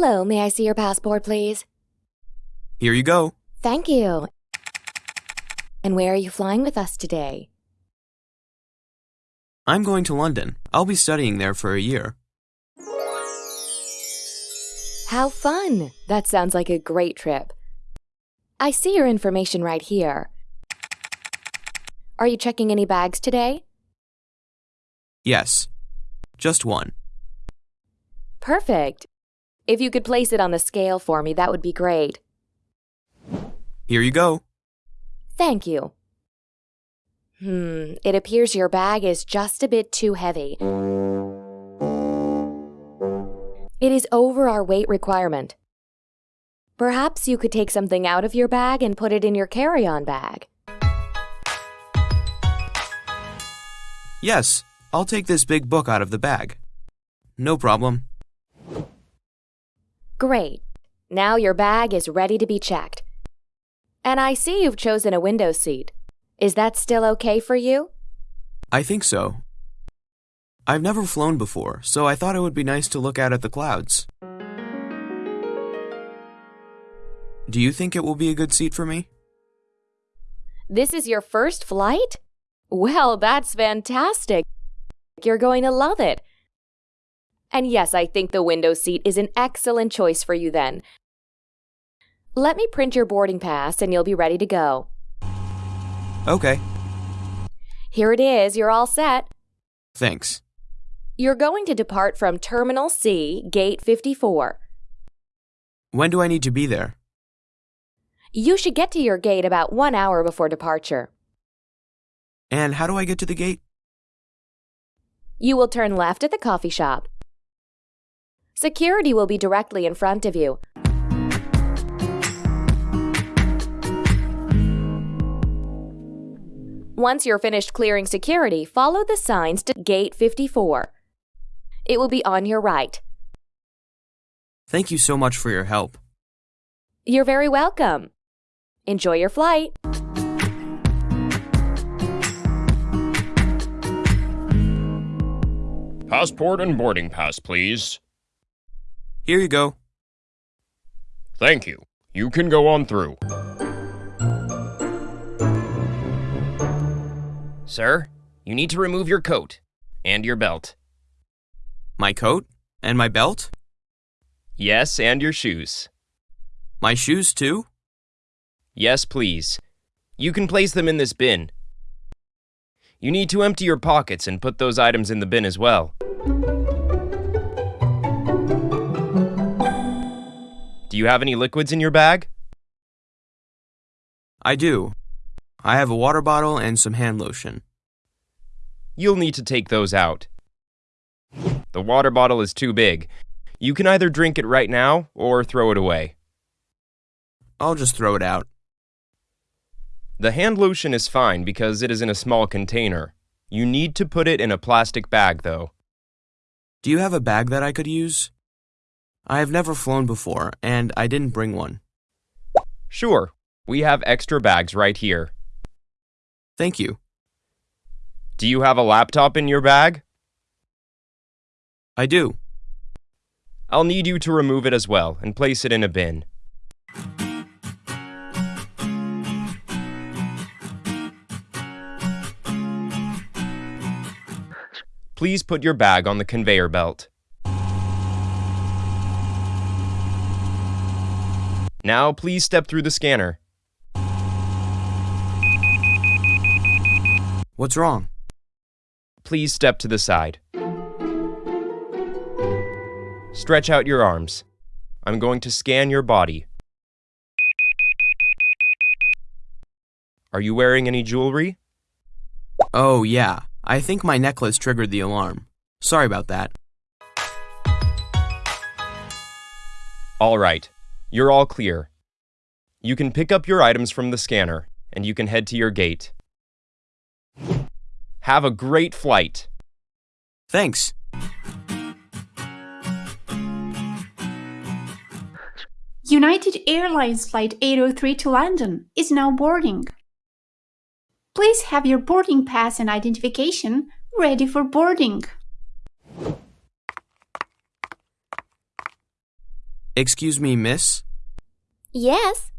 Hello, may I see your passport, please? Here you go. Thank you. And where are you flying with us today? I'm going to London. I'll be studying there for a year. How fun! That sounds like a great trip. I see your information right here. Are you checking any bags today? Yes. Just one. Perfect. If you could place it on the scale for me, that would be great. Here you go. Thank you. Hmm, it appears your bag is just a bit too heavy. It is over our weight requirement. Perhaps you could take something out of your bag and put it in your carry on bag. Yes, I'll take this big book out of the bag. No problem. Great. Now your bag is ready to be checked. And I see you've chosen a window seat. Is that still okay for you? I think so. I've never flown before, so I thought it would be nice to look out at the clouds. Do you think it will be a good seat for me? This is your first flight? Well, that's fantastic. You're going to love it. And yes, I think the window seat is an excellent choice for you then. Let me print your boarding pass and you'll be ready to go. Okay, Here it is, you're all set. thanks. You're going to depart from Terminal C, Gate 54. When do I need to be there? You should get to your gate about one hour before departure. And how do I get to the gate? You will turn left at the coffee shop. Security will be directly in front of you. Once you're finished clearing security, follow the signs to Gate 54. It will be on your right. Thank you so much for your help. You're very welcome. Enjoy your flight. Passport and boarding pass, please. Here you go. Thank you. You can go on through. Sir, you need to remove your coat and your belt. My coat? And my belt? Yes, and your shoes. My shoes, too? Yes, please. You can place them in this bin. You need to empty your pockets and put those items in the bin as well. You have any liquids in your bag? I do. I have a water bottle and some hand lotion. You'll need to take those out. The water bottle is too big. You can either drink it right now or throw it away. I'll just throw it out. The hand lotion is fine because it is in a small container. You need to put it in a plastic bag, though. Do you have a bag that I could use? I have never flown before, and I didn't bring one. Sure, we have extra bags right here. Thank you. Do you have a laptop in your bag? I do. I'll need you to remove it as well and place it in a bin. Please put your bag on the conveyor belt. Now, please step through the scanner. What's wrong? Please step to the side. Stretch out your arms. I'm going to scan your body. Are you wearing any jewelry? Oh, yeah. I think my necklace triggered the alarm. Sorry about that. All right, you're all clear. You can pick up your items from the scanner and you can head to your gate. Have a great flight. Thanks. United Airlines Flight 803 to London is now boarding. Please have your boarding pass and identification ready for boarding. Excuse me, miss? Yes?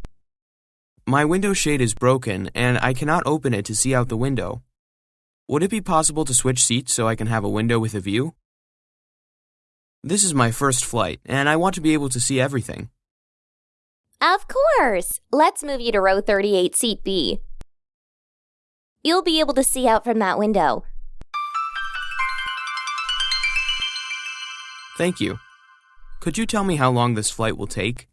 My window shade is broken and I cannot open it to see out the window. Would it be possible to switch seats so I can have a window with a view? This is my first flight and I want to be able to see everything. Of course. Let's move you to row 38, seat B. You'll be able to see out from that window. Thank you. Could you tell me how long this flight will take?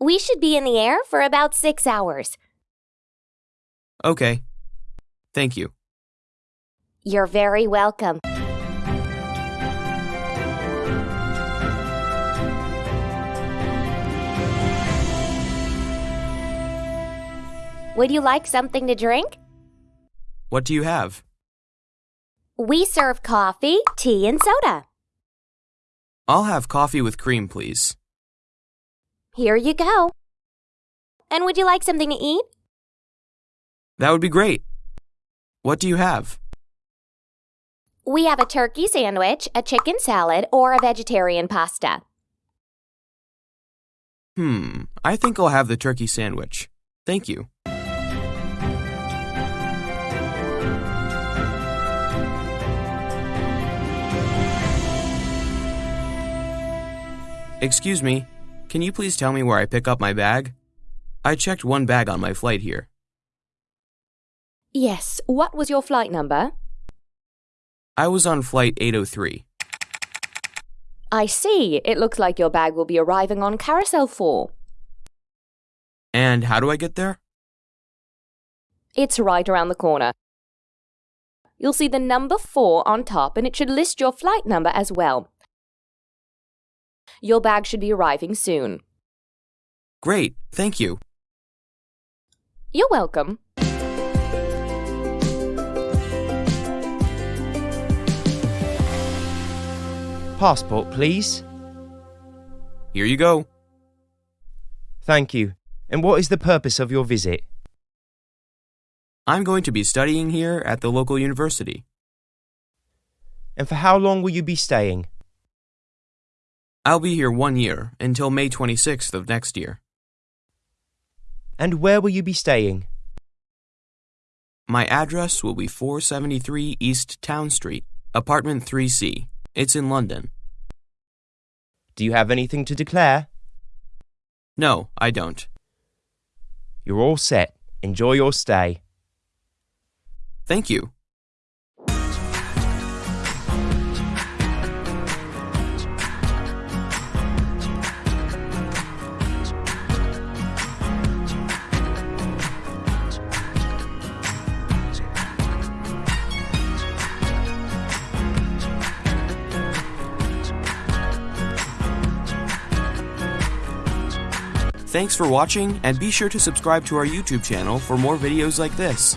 We should be in the air for about six hours. Okay. Thank you. You're very welcome. Would you like something to drink? What do you have? We serve coffee, tea, and soda. I'll have coffee with cream, please. Here you go. And would you like something to eat? That would be great. What do you have? We have a turkey sandwich, a chicken salad, or a vegetarian pasta. Hmm, I think I'll have the turkey sandwich. Thank you. Excuse me, can you please tell me where I pick up my bag? I checked one bag on my flight here. Yes, what was your flight number? I was on flight 803. I see. It looks like your bag will be arriving on Carousel 4. And how do I get there? It's right around the corner. You'll see the number 4 on top and it should list your flight number as well. Your bag should be arriving soon. Great, thank you. You're welcome. Passport, please. Here you go. Thank you. And what is the purpose of your visit? I'm going to be studying here at the local university. And for how long will you be staying? I'll be here one year until May 26th of next year. And where will you be staying? My address will be 473 East Town Street, apartment 3C. It's in London. Do you have anything to declare? No, I don't. You're all set. Enjoy your stay. Thank you. Thanks for watching and be sure to subscribe to our YouTube channel for more videos like this.